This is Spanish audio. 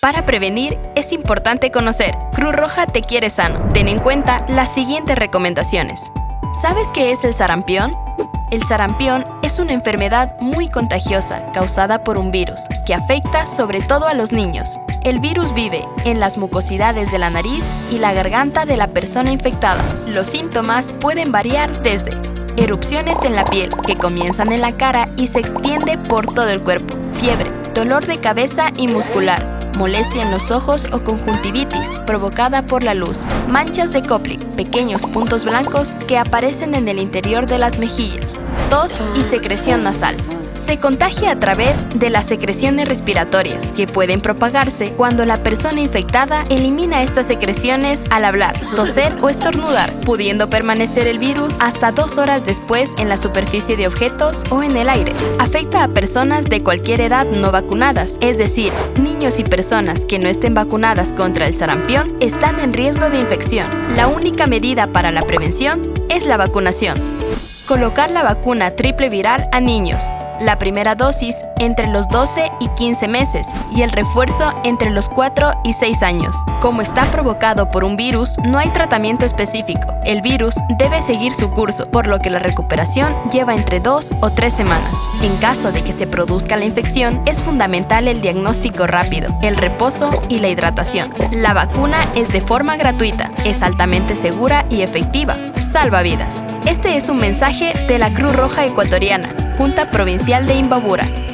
Para prevenir, es importante conocer. Cruz Roja te quiere sano. Ten en cuenta las siguientes recomendaciones. ¿Sabes qué es el sarampión? El sarampión es una enfermedad muy contagiosa causada por un virus que afecta sobre todo a los niños. El virus vive en las mucosidades de la nariz y la garganta de la persona infectada. Los síntomas pueden variar desde erupciones en la piel que comienzan en la cara y se extiende por todo el cuerpo, fiebre, dolor de cabeza y muscular, molestia en los ojos o conjuntivitis provocada por la luz, manchas de Koplik, pequeños puntos blancos que aparecen en el interior de las mejillas, tos y secreción nasal. Se contagia a través de las secreciones respiratorias, que pueden propagarse cuando la persona infectada elimina estas secreciones al hablar, toser o estornudar, pudiendo permanecer el virus hasta dos horas después en la superficie de objetos o en el aire. Afecta a personas de cualquier edad no vacunadas, es decir, niños y personas que no estén vacunadas contra el sarampión están en riesgo de infección. La única medida para la prevención es la vacunación. Colocar la vacuna triple viral a niños, la primera dosis entre los 12 y 15 meses y el refuerzo entre los 4 y 6 años. Como está provocado por un virus, no hay tratamiento específico. El virus debe seguir su curso, por lo que la recuperación lleva entre 2 o 3 semanas. En caso de que se produzca la infección, es fundamental el diagnóstico rápido, el reposo y la hidratación. La vacuna es de forma gratuita, es altamente segura y efectiva. Salva vidas. Este es un mensaje de la Cruz Roja Ecuatoriana, Junta Provincial de Imbabura.